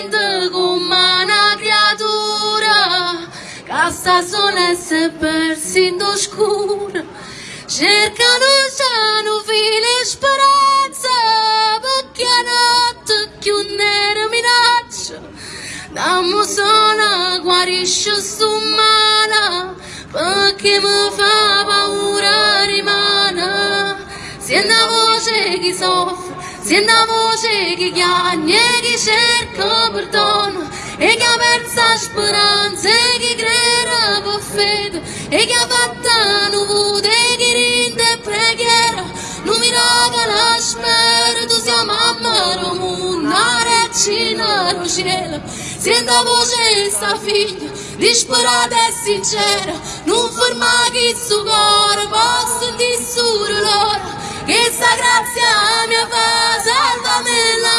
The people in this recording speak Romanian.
gente come una creatura Cassa sonesse persi escura. oscura Cercano já no fine speranza Perché que che un nero minaccia Dammo sola guarisce su mano que me fa paura rimane Se è a voce che soffre senti la voce che chiagna e che cerca perdono e che ha perso speranza e che crede per fede e che ha fatto nuvote e che rinde e preghiera non mi raga la spera tu sei mamma del mondo la regina del cielo senti la voce di sta figlia disperata e sincera non ferma che suo cuore posso di solo loro che sta grazia mia fa salvami la